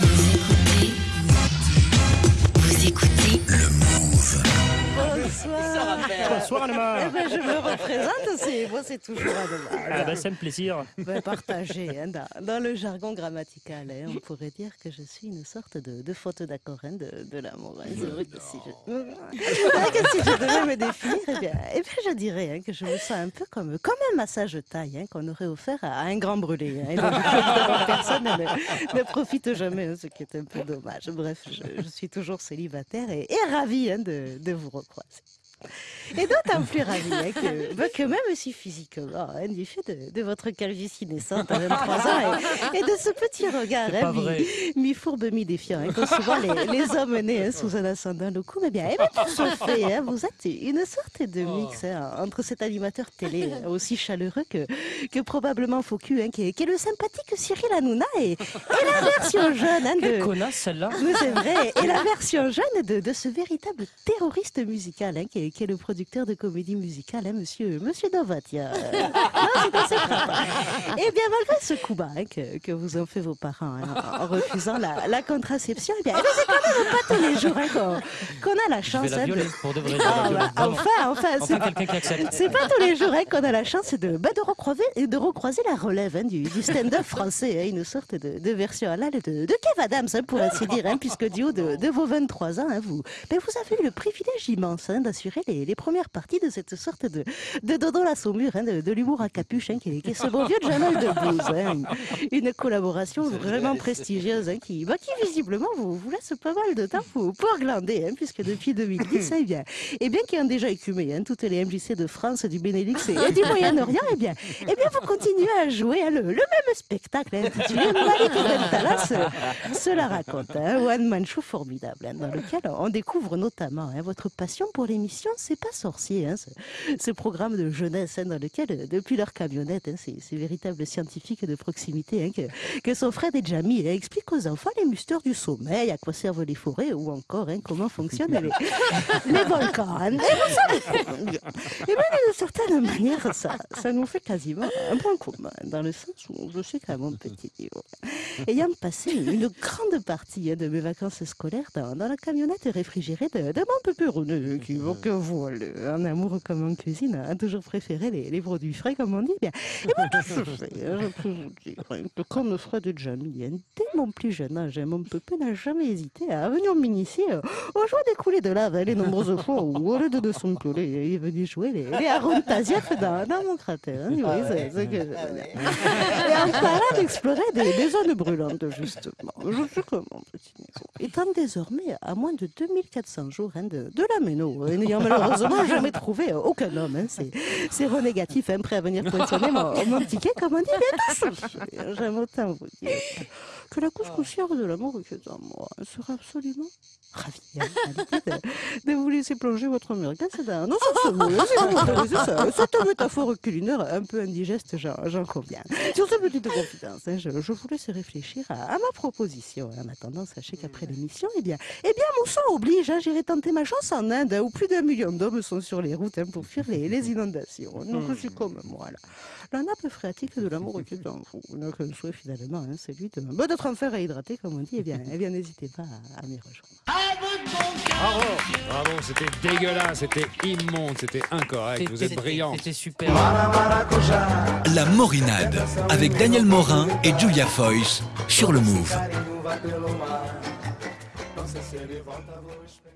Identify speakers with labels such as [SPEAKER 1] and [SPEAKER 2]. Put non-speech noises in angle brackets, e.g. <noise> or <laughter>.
[SPEAKER 1] Vous
[SPEAKER 2] Bonsoir.
[SPEAKER 3] Bonsoir Anema.
[SPEAKER 2] Eh ben, je me représente, c'est moi c'est toujours
[SPEAKER 3] Ah
[SPEAKER 2] Anema.
[SPEAKER 3] bah c'est un plaisir.
[SPEAKER 2] Ben, partagé, hein, dans, dans le jargon grammatical, hein, on pourrait dire que je suis une sorte de, de faute d'accord hein, de, de l'amour. hein. C'est vrai que si je, que si je devais me définir, eh bien, eh bien, je dirais que je me sens un peu comme, comme un massage taille qu'on aurait offert à, à un grand brûlé. Donc, personne ne, ne profite jamais, ce qui est un peu dommage. Bref, je, je suis toujours célibataire et, et ravie de, de vous recroiser. Et d'autant plus ravi hein, que, bah, que même si physiquement, hein, du fait de, de votre calvitie naissante à 23 ans et, et de ce petit regard hein, mi- mi-fourbe, mi-défiant, hein, qu'ont souvent les, les hommes nés hein, sous un ascendant le cou, mais bien, eh bien, tout se fait, hein, vous êtes une sorte de mix hein, entre cet animateur télé hein, aussi chaleureux que, que probablement faux cul, hein, qui, est, qui est le sympathique Cyril Hanouna et, et la version jeune hein,
[SPEAKER 3] Quelle
[SPEAKER 2] de,
[SPEAKER 3] connasse celle-là.
[SPEAKER 2] C'est vrai. Et la version jeune de, de ce véritable terroriste musical, hein, qui, est, qui est le producteur de comédie musicale, hein, monsieur, monsieur. <laughs> Euh. Et bien, malgré ce coup bas hein, que, que vous ont fait vos parents hein, en refusant la, la contraception, eh bien, eh bien, c'est quand même pas tous les jours hein, qu'on a la
[SPEAKER 3] Je
[SPEAKER 2] chance
[SPEAKER 3] vais la
[SPEAKER 2] de-
[SPEAKER 3] violer pour de vrai. je vais la
[SPEAKER 2] Ah,
[SPEAKER 3] violer,
[SPEAKER 2] bah, enfin, enfin, c'est
[SPEAKER 3] Enfin
[SPEAKER 2] pas tous les jours qu'on a la chance de, bah, de, recroiser, de recroiser la relève du, du stand-up français, une sorte de, de version la de, de Kev Adams, pour ainsi dire, puisque du haut de, vos 23 ans, vous, ben, vous avez eu le privilège immense hein, les, les premières parties de cette sorte de, de Dodo la Saumure, hein, de, de l'humour à capuche, hein, qui, est, qui est ce bon vieux Jamel Debbouze. Hein, une, une collaboration vraiment prestigieuse hein, qui, bah, qui visiblement vous, vous laisse pas mal de temps pour, pour glander, puisque depuis 2010, <laughs> eh bien, et bien qui ont déjà écumé toutes les MJC de France, du Benelux et, du Moyen-Orient, eh bien, eh bien, vous continuez à jouer le, le même spectacle intitulé Malik Bentala se, se la raconte. Hein, One Man Show formidable, dans lequel on découvre notamment votre passion pour l'émission C'est pas sorcier, hein, ce, ce programme de jeunesse hein, dans lequel, euh, depuis leur camionnette, hein, ces, ces véritables scientifiques de proximité, hein, que, que sont Fred et Jamie expliquent aux enfants les mystères du sommeil, à quoi servent les forêts ou encore comment fonctionnent les, <laughs> les volcans. Et vous savez, et bien, d'une certaine manière, ça, ça nous fait quasiment un point commun, dans le sens où je sais qu'à mon petit niveau, ayant passé une grande partie de mes vacances scolaires dans, dans la camionnette réfrigérée de, de mon pépéronné, qui voilà, un amour comme en cuisine, a toujours préféré les, les produits frais, comme on dit. Bien. Et hein, je peux vous dire hein, que Fred et Jamie, hein, dès mon plus jeune âge, hein, mon pépé n'a jamais hésité à venir m'initier euh, aux joies des coulées de lave, hein, les nombreuses fois où, au lieu de, de son piolet, il est venu jouer les, les dans, dans mon cratère. hein, oui, c'est ce que je veux dire. Et en parlant d'explorer des, des zones brûlantes, justement, je suis comme mon petit. Étant désormais à moins de 2400 jours hein, de, de la méno, n'ayant malheureusement jamais trouvé euh, aucun homme, hein, c'est, c'est renégatif, hein, prêt à venir poinçonner mon, mon ticket, comme on dit, bien tout ça. J'aime autant vous dire que la couche poussière de l'amour qui est en moi sera absolument ravie hein, de, de vous laisser plonger votre merguez dans non sur ce mot, si vous m'autorisez ça, cette métaphore culinaire un peu indigeste, j'en, j'en conviens. Sur cette petite confidence, hein, je, je vous laisse réfléchir à, à ma proposition. En attendant, sachez qu'après l'émission, eh bien, eh bien, mon sang oblige, hein, j'irai tenter ma chance en Inde, hein, où plus d'un million d'hommes sont sur les routes hein, pour fuir les, les <laughs> inondations. Donc, je suis comme moi, là. La nappe phréatique de l'amour qui est en vous. Donc, un souhait finalement, hein, celui de, d'être en fer à hydrater, comme on dit. Eh bien, eh bien n'hésitez pas à, à m'y rejoindre.
[SPEAKER 4] Bravo, bravo, c'était dégueulasse, c'était immonde, c'était incorrect. Vous êtes brillant.
[SPEAKER 3] C'était super.
[SPEAKER 5] La Morinade avec Daniel Morin et Julia Foyce sur le Move. se se levanta, vou esperar.